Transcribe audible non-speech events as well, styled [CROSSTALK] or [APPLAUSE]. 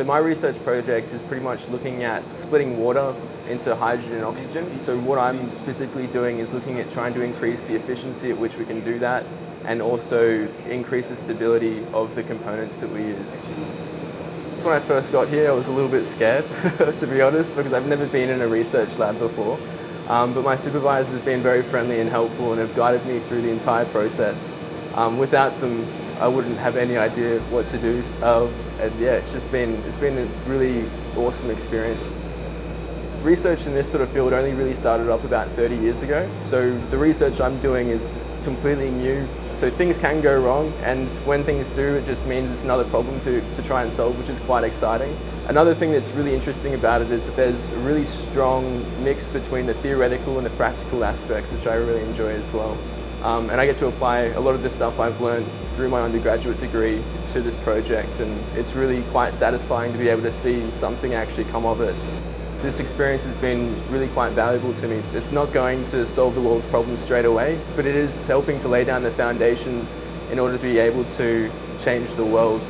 So my research project is pretty much looking at splitting water into hydrogen and oxygen. So what I'm specifically doing is looking at trying to increase the efficiency at which we can do that and also increase the stability of the components that we use. So when I first got here I was a little bit scared [LAUGHS] to be honest because I've never been in a research lab before. Um, but my supervisors have been very friendly and helpful and have guided me through the entire process. Um, without them I wouldn't have any idea what to do. Um, and yeah, it's just been, it's been a really awesome experience. Research in this sort of field only really started up about 30 years ago. So the research I'm doing is completely new. So things can go wrong and when things do it just means it's another problem to, to try and solve which is quite exciting. Another thing that's really interesting about it is that there's a really strong mix between the theoretical and the practical aspects which I really enjoy as well. Um, and I get to apply a lot of the stuff I've learned through my undergraduate degree to this project and it's really quite satisfying to be able to see something actually come of it. This experience has been really quite valuable to me. It's not going to solve the world's problems straight away, but it is helping to lay down the foundations in order to be able to change the world